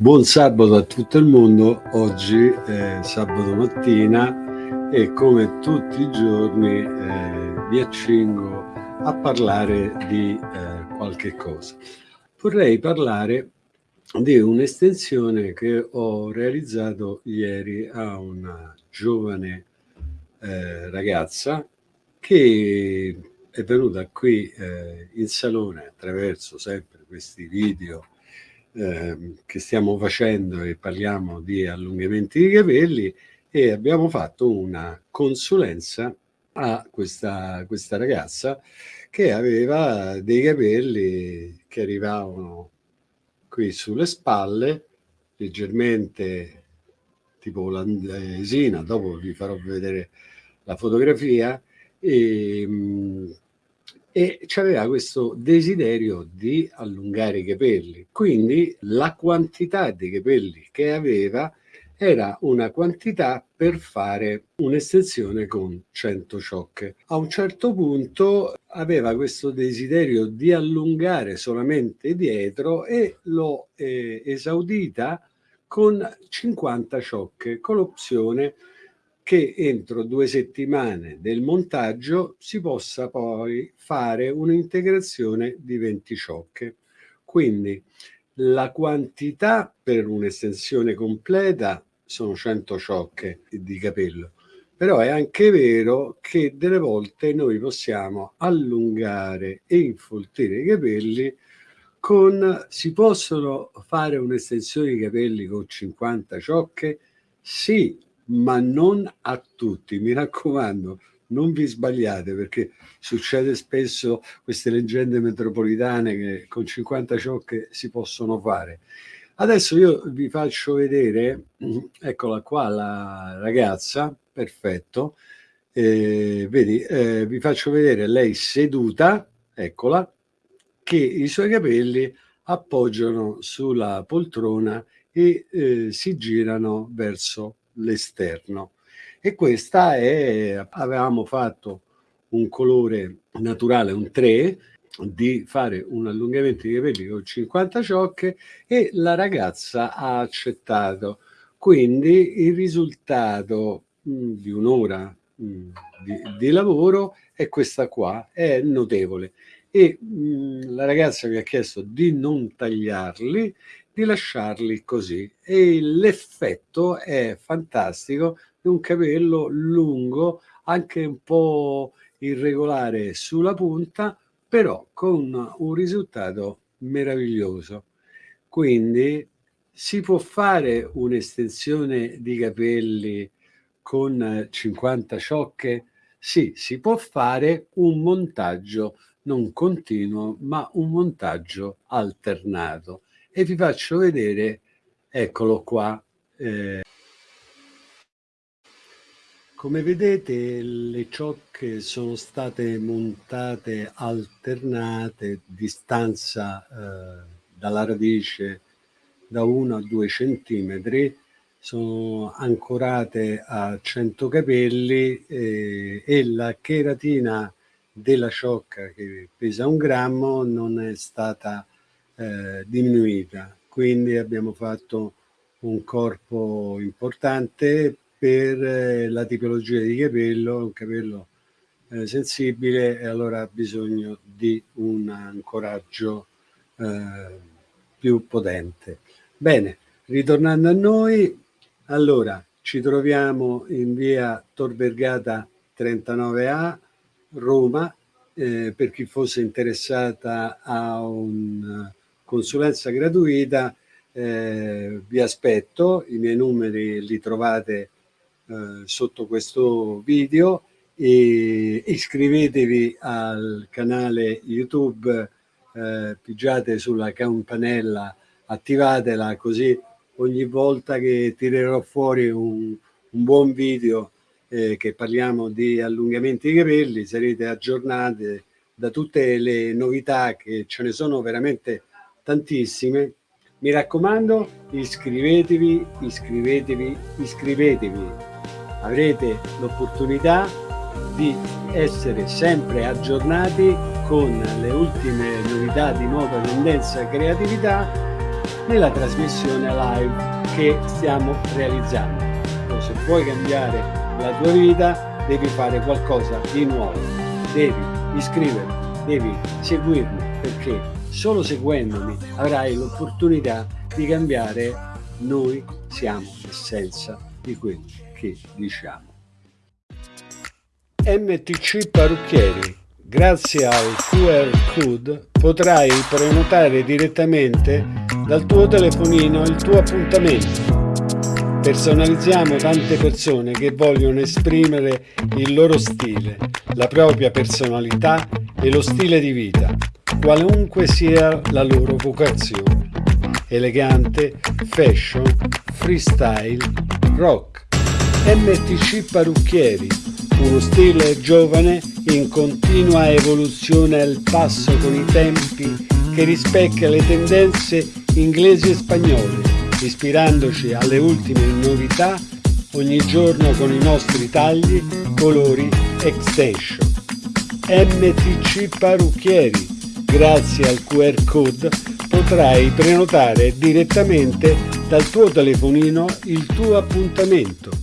Buon sabato a tutto il mondo, oggi è sabato mattina e come tutti i giorni eh, vi accingo a parlare di eh, qualche cosa. Vorrei parlare di un'estensione che ho realizzato ieri a una giovane eh, ragazza che è venuta qui eh, in salone attraverso sempre questi video eh, che stiamo facendo e parliamo di allungamenti di capelli e abbiamo fatto una consulenza a questa, questa ragazza che aveva dei capelli che arrivavano qui sulle spalle leggermente tipo l'andesina, dopo vi farò vedere la fotografia e, e aveva questo desiderio di allungare i capelli. Quindi la quantità di capelli che aveva era una quantità per fare un'estensione con 100 ciocche. A un certo punto aveva questo desiderio di allungare solamente dietro e l'ho eh, esaudita con 50 ciocche, con l'opzione che entro due settimane del montaggio si possa poi fare un'integrazione di 20 ciocche. Quindi la quantità per un'estensione completa sono 100 ciocche di capello, però è anche vero che delle volte noi possiamo allungare e infoltire i capelli con, si possono fare un'estensione di capelli con 50 ciocche? Sì, ma non a tutti. Mi raccomando, non vi sbagliate perché succede spesso queste leggende metropolitane che con 50 ciocche si possono fare. Adesso io vi faccio vedere, eccola qua la ragazza, perfetto, eh, vedi, eh, vi faccio vedere lei seduta, eccola, che i suoi capelli appoggiano sulla poltrona e eh, si girano verso l'esterno. E questa è avevamo fatto un colore naturale un 3 di fare un allungamento di capelli con 50 ciocche e la ragazza ha accettato. Quindi il risultato mh, mm, di un'ora mm, di, di, lavoro è questa qua è notevole. E mh, mm, la ragazza mi ha chiesto di non tagliarli di lasciarli così. E l'effetto è fantastico di un capello lungo anche un po' irregolare sulla punta però con un risultato meraviglioso. Quindi si può fare un'estensione di capelli con 50 ciocche? Sì, si può fare un montaggio non continuo ma un montaggio alternato e vi faccio vedere, eccolo qua. Eh, come vedete le ciocche sono state montate alternate, distanza eh, dalla radice da 1 a 2 centimetri, sono ancorate a 100 capelli eh, e la cheratina della ciocca che pesa un grammo non è stata eh, diminuita. Quindi abbiamo fatto un corpo importante per eh, la tipologia di capello, un capello eh, sensibile e allora ha bisogno di un ancoraggio eh, più potente. Bene, ritornando a noi, allora ci troviamo in via Tor Vergata 39A, Roma, eh, per chi fosse interessata a un consulenza gratuita, eh, vi aspetto, i miei numeri li trovate eh, sotto questo video e iscrivetevi al canale YouTube, eh, pigiate sulla campanella, attivatela così ogni volta che tirerò fuori un, un buon video eh, che parliamo di allungamenti di capelli sarete aggiornati da tutte le novità che ce ne sono veramente tantissime. Mi raccomando, iscrivetevi, iscrivetevi, iscrivetevi. Avrete l'opportunità di essere sempre aggiornati con le ultime novità di moda, tendenza e creatività nella trasmissione live che stiamo realizzando. Se vuoi cambiare la tua vita devi fare qualcosa di nuovo, devi iscriverti, devi seguirmi perché solo seguendomi avrai l'opportunità di cambiare noi siamo l'essenza di quello che diciamo. MTC Parrucchieri. Grazie al QR code potrai prenotare direttamente dal tuo telefonino il tuo appuntamento. Personalizziamo tante persone che vogliono esprimere il loro stile, la propria personalità e lo stile di vita, qualunque sia la loro vocazione. Elegante, fashion, freestyle, rock. MTC Parrucchieri uno stile giovane in continua evoluzione al passo con i tempi che rispecchia le tendenze inglesi e spagnole, ispirandoci alle ultime novità ogni giorno con i nostri tagli, colori, extension. MTC Parrucchieri, grazie al QR code potrai prenotare direttamente dal tuo telefonino il tuo appuntamento